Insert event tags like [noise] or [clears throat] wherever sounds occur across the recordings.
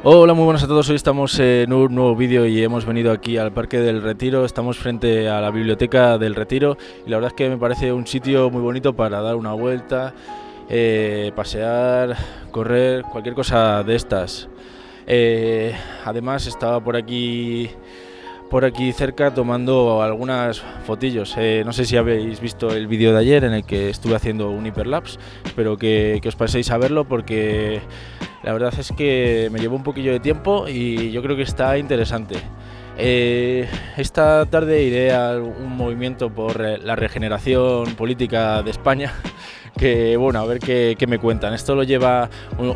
Hola, muy buenas a todos. Hoy estamos en un nuevo vídeo y hemos venido aquí al Parque del Retiro. Estamos frente a la Biblioteca del Retiro y la verdad es que me parece un sitio muy bonito para dar una vuelta, eh, pasear, correr, cualquier cosa de estas. Eh, además estaba por aquí por aquí cerca tomando algunas fotillos. Eh, no sé si habéis visto el vídeo de ayer en el que estuve haciendo un hiperlapse, espero que, que os paséis a verlo porque la verdad es que me llevó un poquillo de tiempo y yo creo que está interesante. Eh, esta tarde iré a un movimiento por la regeneración política de España [laughs] que bueno, a ver qué, qué, me cuentan. Esto lo lleva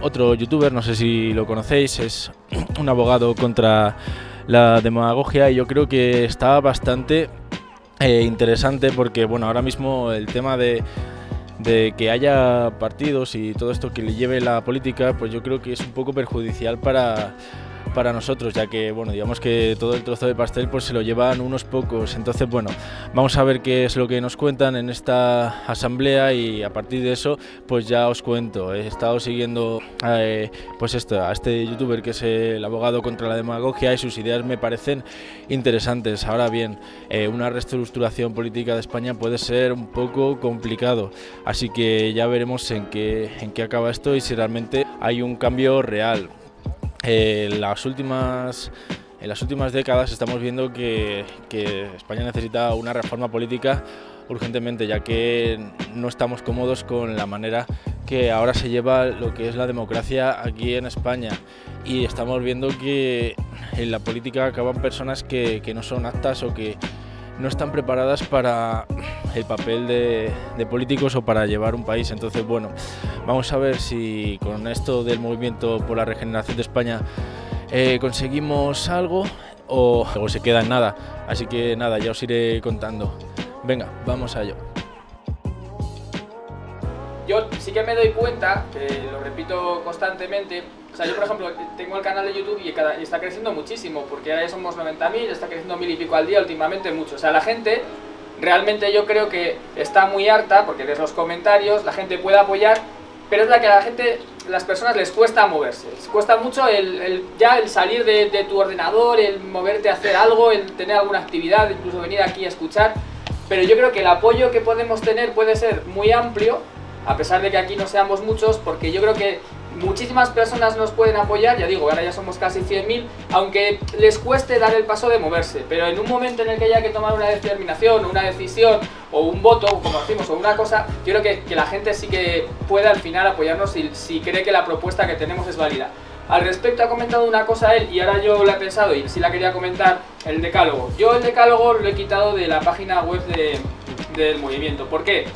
otro youtuber, no sé si lo conocéis, es [clears throat] un abogado contra la demagogia y yo creo que está bastante eh, interesante porque bueno, ahora mismo el tema de de que haya partidos y todo esto que le lleve la política, pues yo creo que es un poco perjudicial para, para nosotros, ya que, bueno, digamos que todo el trozo de pastel pues se lo llevan unos pocos. Entonces, bueno, vamos a ver qué es lo que nos cuentan en esta asamblea y a partir de eso, pues ya os cuento. He estado siguiendo, eh, pues esto, a este youtuber que es el abogado contra la demagogia y sus ideas me parecen interesantes. Ahora bien, eh, una reestructuración política de España puede ser un poco complicado, así que ya veremos en qué, en qué acaba esto y si realmente hay un cambio real. Eh, las últimas, en las últimas décadas estamos viendo que, que España necesita una reforma política urgentemente, ya que no estamos cómodos con la manera que ahora se lleva lo que es la democracia aquí en España. Y estamos viendo que en la política acaban personas que, que no son aptas o que no están preparadas para el papel de, políticos o para llevar un país. Entonces, bueno, vamos a ver si con esto del movimiento por la regeneración de España eh, conseguimos algo o, se queda en nada. Así que nada, ya os iré contando. Venga, vamos a ello. Yo sí que me doy cuenta, lo repito constantemente, o sea, yo por ejemplo tengo el canal de YouTube y, está creciendo muchísimo, porque ya somos 90.000, está creciendo mil y pico al día, últimamente mucho. O sea, la gente realmente yo creo que está muy harta, porque lees los comentarios, la gente puede apoyar, pero es la que a la gente, las personas les cuesta moverse. Les cuesta mucho el, ya el salir de, de tu ordenador, el moverte a hacer algo, el tener alguna actividad, incluso venir aquí a escuchar. Pero yo creo que el apoyo que podemos tener puede ser muy amplio, a pesar de que aquí no seamos muchos, porque yo creo que muchísimas personas nos pueden apoyar, ya digo, ahora ya somos casi 100.000, aunque les cueste dar el paso de moverse, pero en un momento en el que haya que tomar una determinación, una decisión, o un voto, como decimos, o una cosa, yo creo que, que la gente sí que puede al final apoyarnos si, si cree que la propuesta que tenemos es válida. Al respecto ha comentado una cosa él y ahora yo la he pensado y sí la quería comentar, el decálogo. Yo el decálogo lo he quitado de la página web de, del movimiento. ¿Por qué?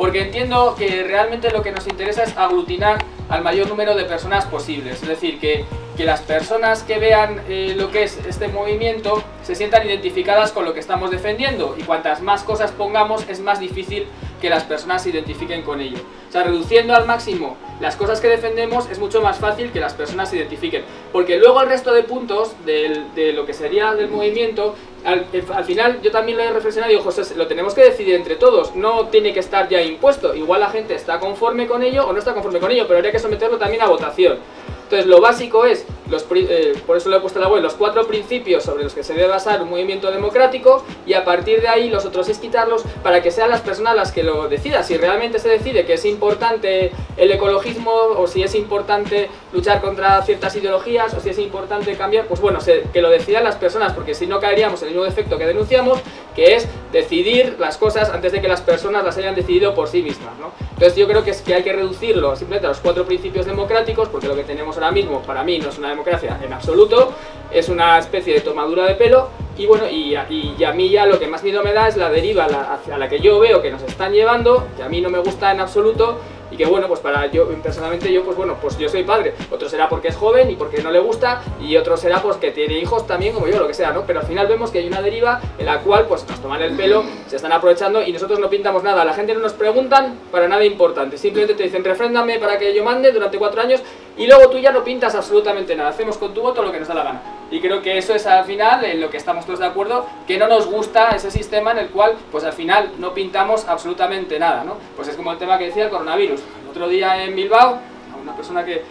Porque entiendo que realmente lo que nos interesa es aglutinar al mayor número de personas posibles. Es decir, que, que las personas que vean eh, lo que es este movimiento se sientan identificadas con lo que estamos defendiendo y cuantas más cosas pongamos es más difícil que las personas se identifiquen con ello. O sea, reduciendo al máximo las cosas que defendemos es mucho más fácil que las personas se identifiquen. Porque luego el resto de puntos del, de lo que sería del movimiento, al, al, final yo también lo he reflexionado y digo, José, lo tenemos que decidir entre todos, no tiene que estar ya impuesto. Igual la gente está conforme con ello o no está conforme con ello, pero habría que someterlo también a votación. Entonces lo básico es, los, eh, por eso lo he puesto la web, los cuatro principios sobre los que se debe basar un movimiento democrático y a partir de ahí los otros es quitarlos para que sean las personas las que lo decidan. Si realmente se decide que es importante el ecologismo o si es importante luchar contra ciertas ideologías o si es importante cambiar, pues bueno, se, que lo decidan las personas porque si no caeríamos en el mismo defecto que denunciamos, que es decidir las cosas antes de que las personas las hayan decidido por sí mismas. ¿no? Entonces yo creo que, es que hay que reducirlo simplemente a los cuatro principios democráticos porque lo que tenemos ahora mismo para mí no es una democracia en absoluto, es una especie de tomadura de pelo y bueno, y, y, y a mí ya lo que más miedo me da es la deriva hacia la que yo veo que nos están llevando, que a mí no me gusta en absoluto y que bueno, pues para yo, personalmente yo, pues bueno, pues yo soy padre, otro será porque es joven y porque no le gusta, y otro será pues que tiene hijos también como yo, lo que sea, ¿no? Pero al final vemos que hay una deriva en la cual pues nos toman el pelo, se están aprovechando y nosotros no pintamos nada, la gente no nos preguntan para nada importante, simplemente te dicen refréndame para que yo mande durante cuatro años y luego tú ya no pintas absolutamente nada, hacemos con tu voto lo que nos da la gana. Y creo que eso es al final en lo que estamos todos de acuerdo, que no nos gusta ese sistema en el cual pues al final no pintamos absolutamente nada, ¿no? Pues es como el tema que decía el coronavirus. Otro día en Bilbao, a una persona que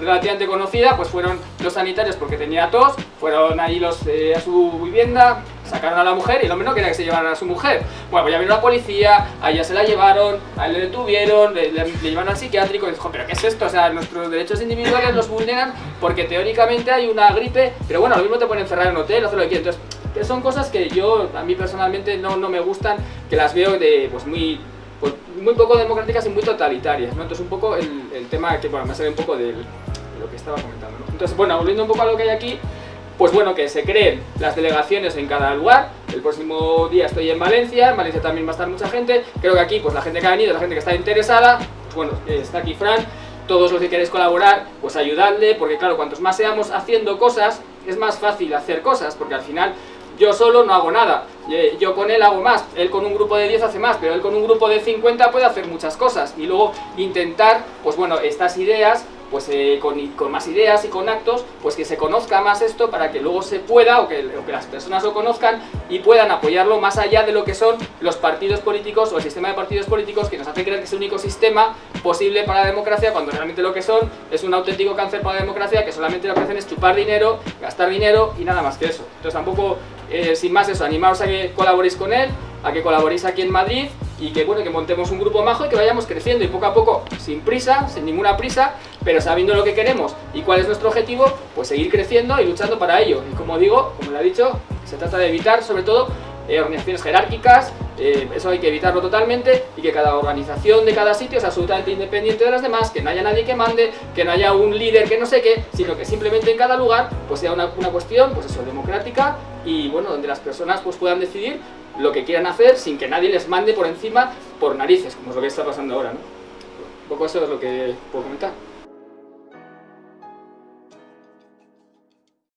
relativamente conocida, pues fueron los sanitarios porque tenía tos, fueron ahí los eh, a su vivienda, sacaron a la mujer y el hombre no quería que se llevaran a su mujer. Bueno, pues ya vino la policía, a ella se la llevaron, a él le detuvieron, le, le, llevaron al psiquiátrico y dijo, pero ¿qué es esto? O sea, nuestros derechos individuales los vulneran porque teóricamente hay una gripe, pero bueno, lo mismo te pueden encerrar en un hotel, hacer lo que quieras. Entonces, son cosas que yo, a mí personalmente, no, no me gustan, que las veo de, pues muy pues, muy poco democráticas y muy totalitarias, ¿no? Entonces un poco el, el tema que, bueno, me sale un poco lo que estaba comentando, ¿no? Entonces, bueno, volviendo un poco a lo que hay aquí, pues bueno, que se creen las delegaciones en cada lugar, el próximo día estoy en Valencia, en Valencia también va a estar mucha gente, creo que aquí, pues la gente que ha venido, la gente que está interesada, pues bueno, está aquí Fran, todos los que queréis colaborar, pues ayudadle, porque claro, cuantos más seamos haciendo cosas, es más fácil hacer cosas, porque al final yo solo no hago nada, yo con él hago más, él con un grupo de 10 hace más, pero él con un grupo de 50 puede hacer muchas cosas. Y luego intentar, pues bueno, estas ideas pues eh, con, con, más ideas y con actos, pues que se conozca más esto para que luego se pueda, o que, o que, las personas lo conozcan y puedan apoyarlo más allá de lo que son los partidos políticos o el sistema de partidos políticos que nos hace creer que es el único sistema posible para la democracia, cuando realmente lo que son es un auténtico cáncer para la democracia, que solamente lo que hacen es chupar dinero, gastar dinero y nada más que eso. Entonces tampoco, eh, sin más eso, animaos a que colaboréis con él, a que colaboréis aquí en Madrid y que bueno, que montemos un grupo majo y que vayamos creciendo y poco a poco, sin prisa, sin ninguna prisa, pero sabiendo lo que queremos y cuál es nuestro objetivo, pues seguir creciendo y luchando para ello. Y como digo, como le ha dicho, se trata de evitar sobre todo eh, organizaciones jerárquicas, eh, eso hay que evitarlo totalmente y que cada organización de cada sitio es absolutamente independiente de las demás, que no haya nadie que mande, que no haya un líder que no sé qué, sino que simplemente en cada lugar pues sea una, una cuestión, pues eso, democrática y bueno, donde las personas pues puedan decidir lo que quieran hacer sin que nadie les mande por encima por narices, como es lo que está pasando ahora, ¿no? Un poco eso es lo que puedo comentar.